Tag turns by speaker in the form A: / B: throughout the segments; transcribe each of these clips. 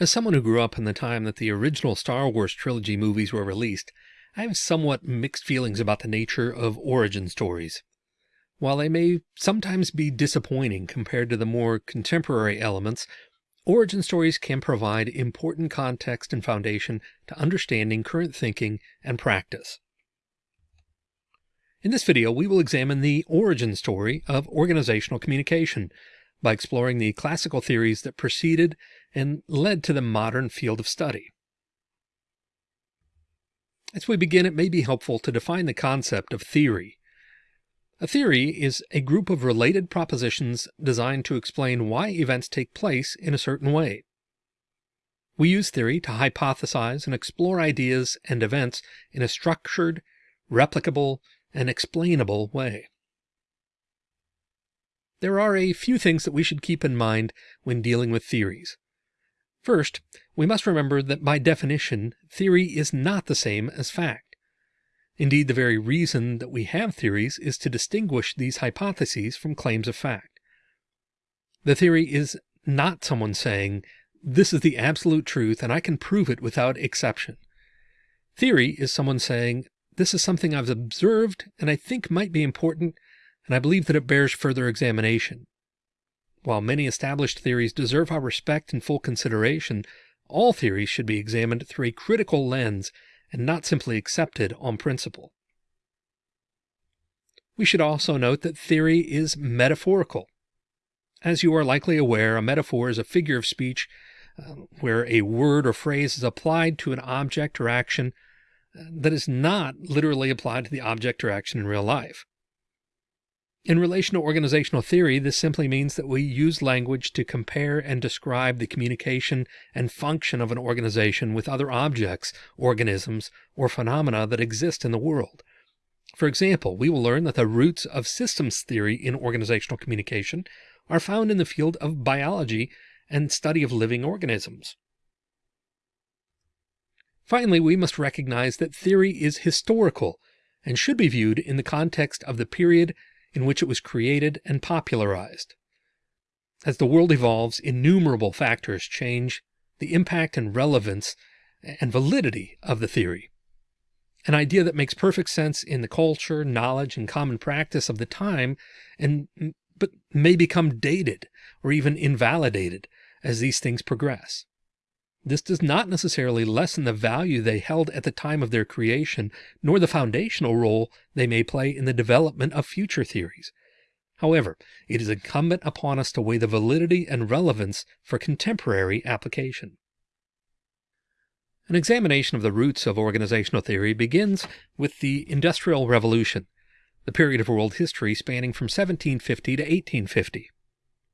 A: As someone who grew up in the time that the original Star Wars trilogy movies were released, I have somewhat mixed feelings about the nature of origin stories. While they may sometimes be disappointing compared to the more contemporary elements, origin stories can provide important context and foundation to understanding current thinking and practice. In this video, we will examine the origin story of organizational communication by exploring the classical theories that preceded and led to the modern field of study. As we begin, it may be helpful to define the concept of theory. A theory is a group of related propositions designed to explain why events take place in a certain way. We use theory to hypothesize and explore ideas and events in a structured, replicable, and explainable way. There are a few things that we should keep in mind when dealing with theories. First, we must remember that by definition, theory is not the same as fact. Indeed, the very reason that we have theories is to distinguish these hypotheses from claims of fact. The theory is not someone saying, this is the absolute truth and I can prove it without exception. Theory is someone saying, this is something I've observed and I think might be important, and I believe that it bears further examination. While many established theories deserve our respect and full consideration, all theories should be examined through a critical lens and not simply accepted on principle. We should also note that theory is metaphorical. As you are likely aware, a metaphor is a figure of speech uh, where a word or phrase is applied to an object or action uh, that is not literally applied to the object or action in real life. In relation to organizational theory, this simply means that we use language to compare and describe the communication and function of an organization with other objects, organisms, or phenomena that exist in the world. For example, we will learn that the roots of systems theory in organizational communication are found in the field of biology and study of living organisms. Finally, we must recognize that theory is historical and should be viewed in the context of the period in which it was created and popularized. As the world evolves, innumerable factors change the impact and relevance and validity of the theory. An idea that makes perfect sense in the culture, knowledge, and common practice of the time, and but may become dated or even invalidated as these things progress. This does not necessarily lessen the value they held at the time of their creation, nor the foundational role they may play in the development of future theories. However, it is incumbent upon us to weigh the validity and relevance for contemporary application. An examination of the roots of organizational theory begins with the Industrial Revolution, the period of world history spanning from 1750 to 1850.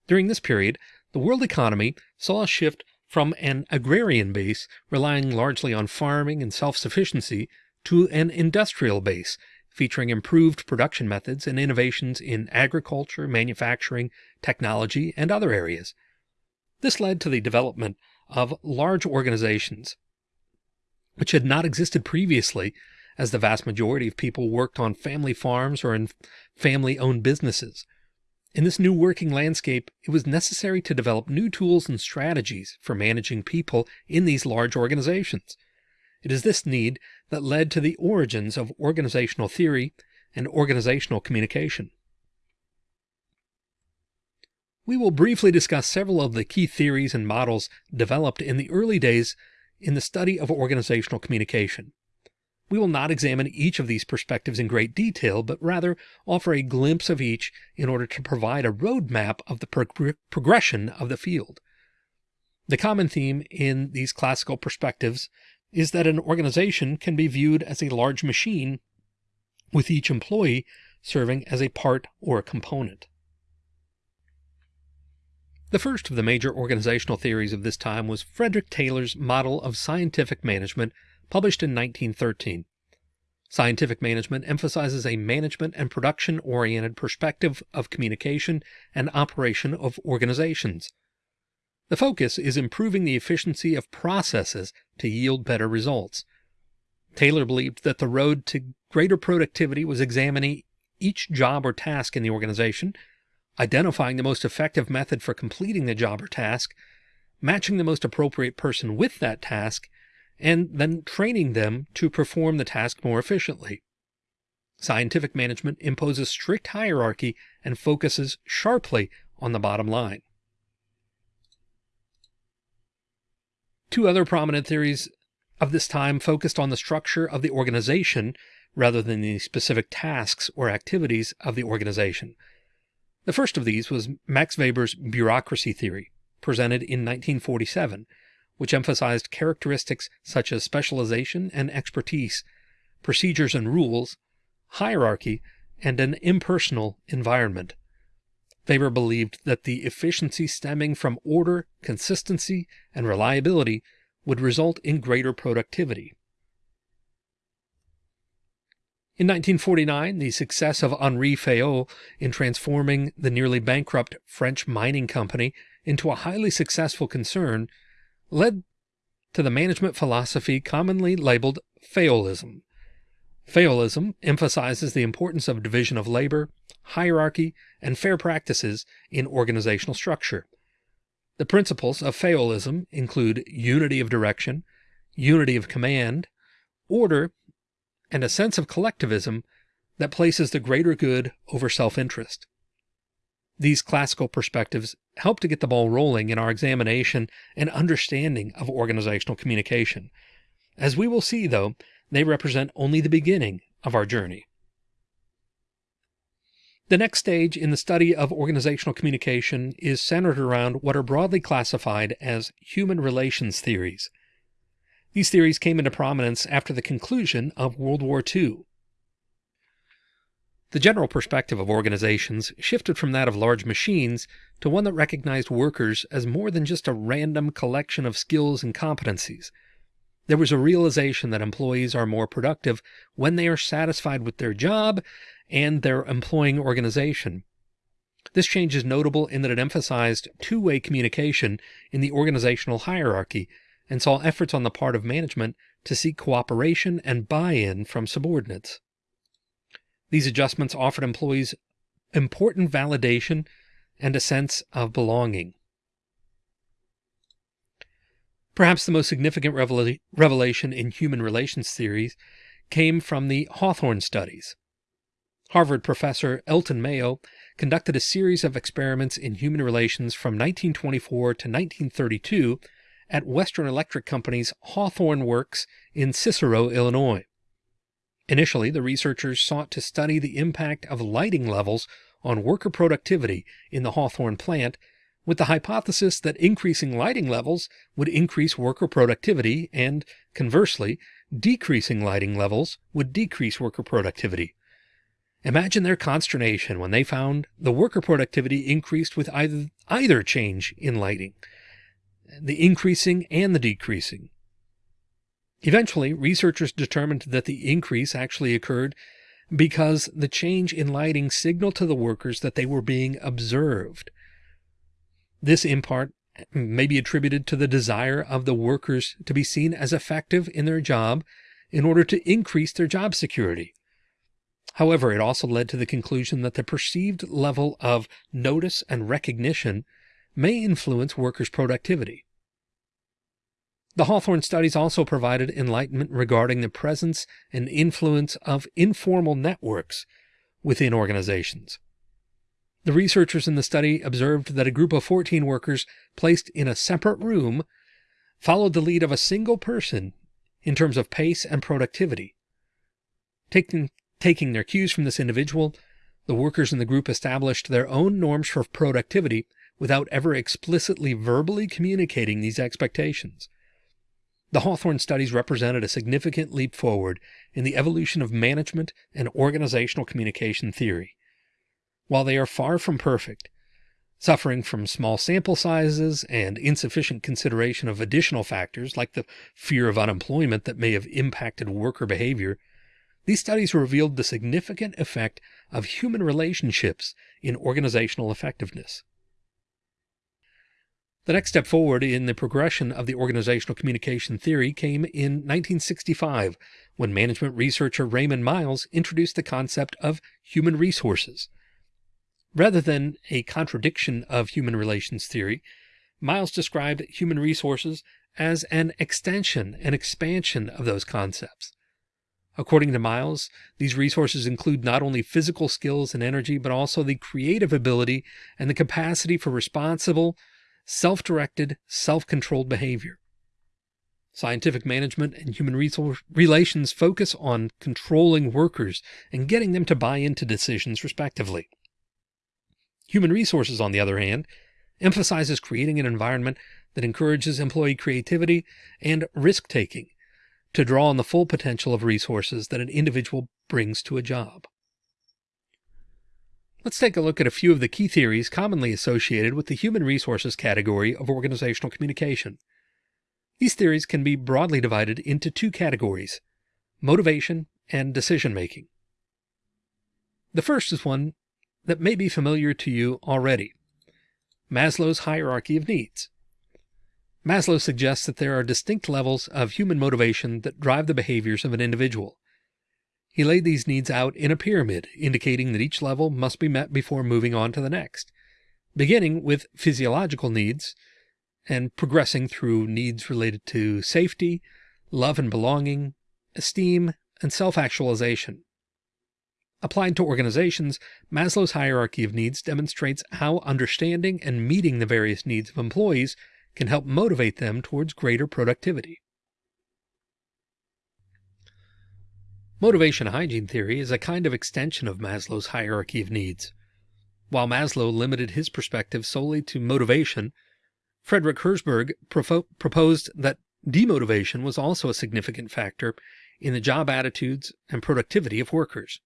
A: During this period, the world economy saw a shift from an agrarian base relying largely on farming and self-sufficiency to an industrial base featuring improved production methods and innovations in agriculture, manufacturing, technology, and other areas. This led to the development of large organizations, which had not existed previously as the vast majority of people worked on family farms or in family owned businesses. In this new working landscape, it was necessary to develop new tools and strategies for managing people in these large organizations. It is this need that led to the origins of organizational theory and organizational communication. We will briefly discuss several of the key theories and models developed in the early days in the study of organizational communication. We will not examine each of these perspectives in great detail, but rather offer a glimpse of each in order to provide a roadmap of the prog progression of the field. The common theme in these classical perspectives is that an organization can be viewed as a large machine with each employee serving as a part or a component. The first of the major organizational theories of this time was Frederick Taylor's model of scientific management published in 1913. Scientific management emphasizes a management and production oriented perspective of communication and operation of organizations. The focus is improving the efficiency of processes to yield better results. Taylor believed that the road to greater productivity was examining each job or task in the organization, identifying the most effective method for completing the job or task, matching the most appropriate person with that task, and then training them to perform the task more efficiently. Scientific management imposes strict hierarchy and focuses sharply on the bottom line. Two other prominent theories of this time focused on the structure of the organization rather than the specific tasks or activities of the organization. The first of these was Max Weber's bureaucracy theory, presented in 1947, which emphasized characteristics such as specialization and expertise, procedures and rules, hierarchy, and an impersonal environment. Weber believed that the efficiency stemming from order, consistency, and reliability would result in greater productivity. In 1949, the success of Henri Fayol in transforming the nearly bankrupt French mining company into a highly successful concern led to the management philosophy commonly labeled Fayolism. Fayolism emphasizes the importance of division of labor, hierarchy, and fair practices in organizational structure. The principles of Fayolism include unity of direction, unity of command, order, and a sense of collectivism that places the greater good over self-interest. These classical perspectives help to get the ball rolling in our examination and understanding of organizational communication. As we will see, though, they represent only the beginning of our journey. The next stage in the study of organizational communication is centered around what are broadly classified as human relations theories. These theories came into prominence after the conclusion of World War II. The general perspective of organizations shifted from that of large machines to one that recognized workers as more than just a random collection of skills and competencies. There was a realization that employees are more productive when they are satisfied with their job and their employing organization. This change is notable in that it emphasized two-way communication in the organizational hierarchy and saw efforts on the part of management to seek cooperation and buy-in from subordinates. These adjustments offered employees important validation and a sense of belonging. Perhaps the most significant revelation in human relations theories came from the Hawthorne studies. Harvard professor Elton Mayo conducted a series of experiments in human relations from 1924 to 1932 at Western Electric Company's Hawthorne Works in Cicero, Illinois. Initially, the researchers sought to study the impact of lighting levels on worker productivity in the Hawthorne plant with the hypothesis that increasing lighting levels would increase worker productivity and, conversely, decreasing lighting levels would decrease worker productivity. Imagine their consternation when they found the worker productivity increased with either, either change in lighting, the increasing and the decreasing. Eventually, researchers determined that the increase actually occurred because the change in lighting signaled to the workers that they were being observed. This, in part, may be attributed to the desire of the workers to be seen as effective in their job in order to increase their job security. However, it also led to the conclusion that the perceived level of notice and recognition may influence workers' productivity. The Hawthorne studies also provided enlightenment regarding the presence and influence of informal networks within organizations. The researchers in the study observed that a group of 14 workers placed in a separate room followed the lead of a single person in terms of pace and productivity. Taking, taking their cues from this individual, the workers in the group established their own norms for productivity without ever explicitly verbally communicating these expectations. The Hawthorne studies represented a significant leap forward in the evolution of management and organizational communication theory. While they are far from perfect, suffering from small sample sizes and insufficient consideration of additional factors like the fear of unemployment that may have impacted worker behavior, these studies revealed the significant effect of human relationships in organizational effectiveness. The next step forward in the progression of the organizational communication theory came in 1965 when management researcher Raymond Miles introduced the concept of human resources. Rather than a contradiction of human relations theory, Miles described human resources as an extension and expansion of those concepts. According to Miles, these resources include not only physical skills and energy, but also the creative ability and the capacity for responsible, self directed, self controlled behavior. Scientific management and human resource relations focus on controlling workers and getting them to buy into decisions, respectively. Human resources, on the other hand, emphasizes creating an environment that encourages employee creativity and risk taking to draw on the full potential of resources that an individual brings to a job. Let's take a look at a few of the key theories commonly associated with the human resources category of organizational communication. These theories can be broadly divided into two categories motivation and decision making. The first is one that may be familiar to you already Maslow's hierarchy of needs. Maslow suggests that there are distinct levels of human motivation that drive the behaviors of an individual. He laid these needs out in a pyramid, indicating that each level must be met before moving on to the next, beginning with physiological needs and progressing through needs related to safety, love and belonging, esteem, and self actualization. Applied to organizations, Maslow's hierarchy of needs demonstrates how understanding and meeting the various needs of employees can help motivate them towards greater productivity. Motivation hygiene theory is a kind of extension of Maslow's hierarchy of needs. While Maslow limited his perspective solely to motivation, Frederick Herzberg proposed that demotivation was also a significant factor in the job attitudes and productivity of workers.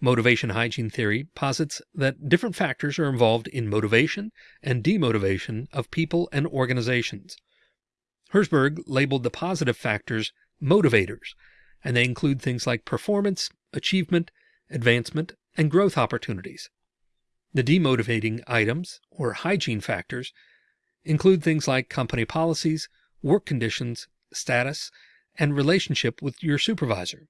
A: Motivation hygiene theory posits that different factors are involved in motivation and demotivation of people and organizations. Herzberg labeled the positive factors motivators, and they include things like performance, achievement, advancement, and growth opportunities. The demotivating items, or hygiene factors, include things like company policies, work conditions, status, and relationship with your supervisor.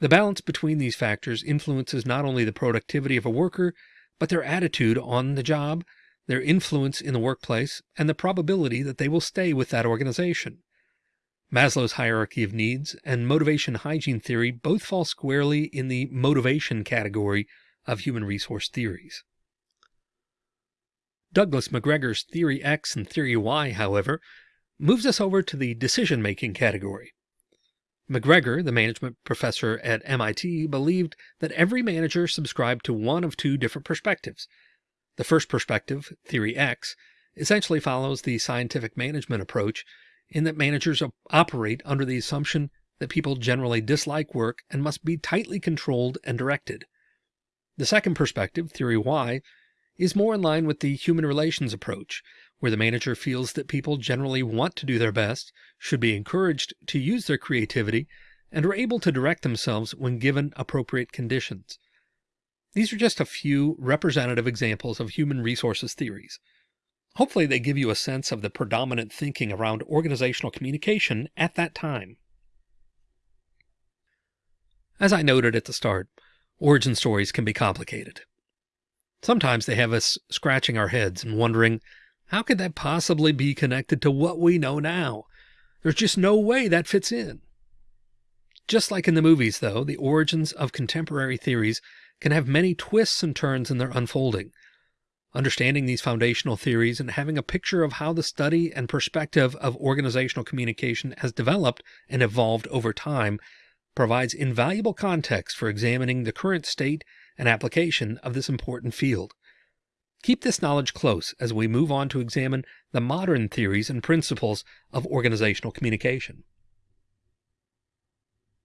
A: The balance between these factors influences not only the productivity of a worker, but their attitude on the job, their influence in the workplace, and the probability that they will stay with that organization. Maslow's hierarchy of needs and motivation hygiene theory both fall squarely in the motivation category of human resource theories. Douglas McGregor's Theory X and Theory Y, however, moves us over to the decision making category. McGregor, the management professor at MIT, believed that every manager subscribed to one of two different perspectives. The first perspective, Theory X, essentially follows the scientific management approach in that managers operate under the assumption that people generally dislike work and must be tightly controlled and directed. The second perspective, Theory Y, is more in line with the human relations approach, where the manager feels that people generally want to do their best, should be encouraged to use their creativity, and are able to direct themselves when given appropriate conditions. These are just a few representative examples of human resources theories. Hopefully, they give you a sense of the predominant thinking around organizational communication at that time. As I noted at the start, origin stories can be complicated. Sometimes they have us scratching our heads and wondering how could that possibly be connected to what we know now? There's just no way that fits in. Just like in the movies, though, the origins of contemporary theories can have many twists and turns in their unfolding. Understanding these foundational theories and having a picture of how the study and perspective of organizational communication has developed and evolved over time provides invaluable context for examining the current state and application of this important field. Keep this knowledge close as we move on to examine the modern theories and principles of organizational communication.